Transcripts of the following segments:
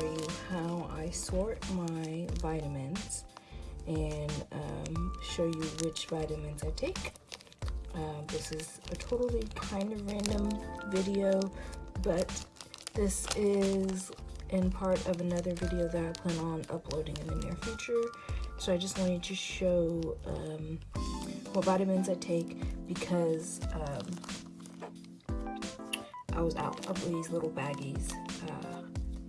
you how I sort my vitamins and um, show you which vitamins I take. Uh, this is a totally kind of random video, but this is in part of another video that I plan on uploading in the near future. So I just wanted to show um, what vitamins I take because um, I was out of these little baggies, uh,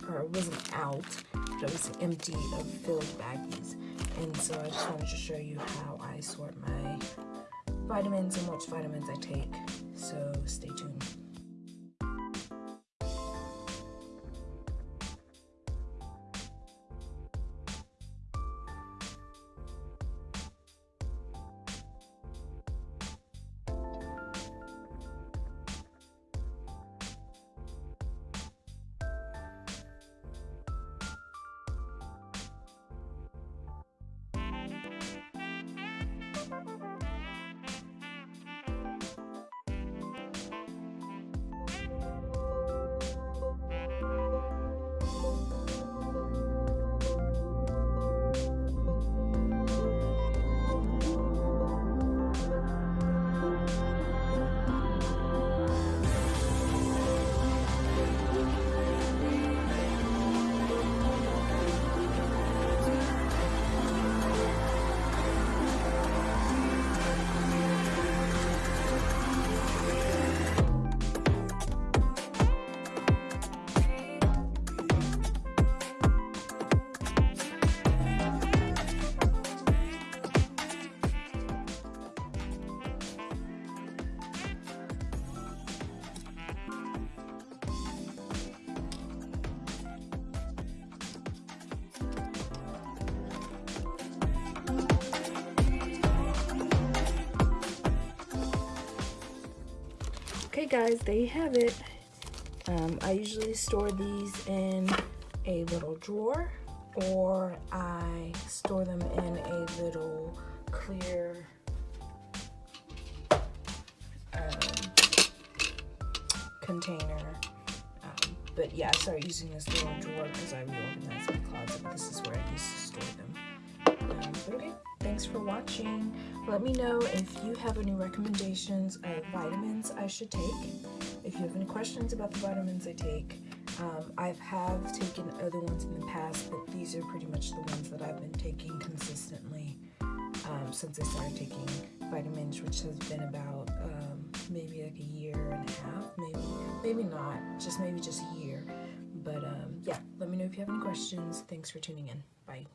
or it wasn't out, but it was empty of filled baggies. And so I just wanted to show you how I sort my vitamins and which vitamins I take. So stay tuned. Guys, there you have it. Um, I usually store these in a little drawer or I store them in a little clear um, container. Um, but yeah, I started using this little drawer because I reorganized my closet. This is where I used to store them. Um, okay thanks for watching. Let me know if you have any recommendations of vitamins I should take. If you have any questions about the vitamins I take, um, I have taken other ones in the past, but these are pretty much the ones that I've been taking consistently um, since I started taking vitamins, which has been about um, maybe like a year and a half, maybe, maybe not, just maybe just a year. But um, yeah, let me know if you have any questions. Thanks for tuning in. Bye.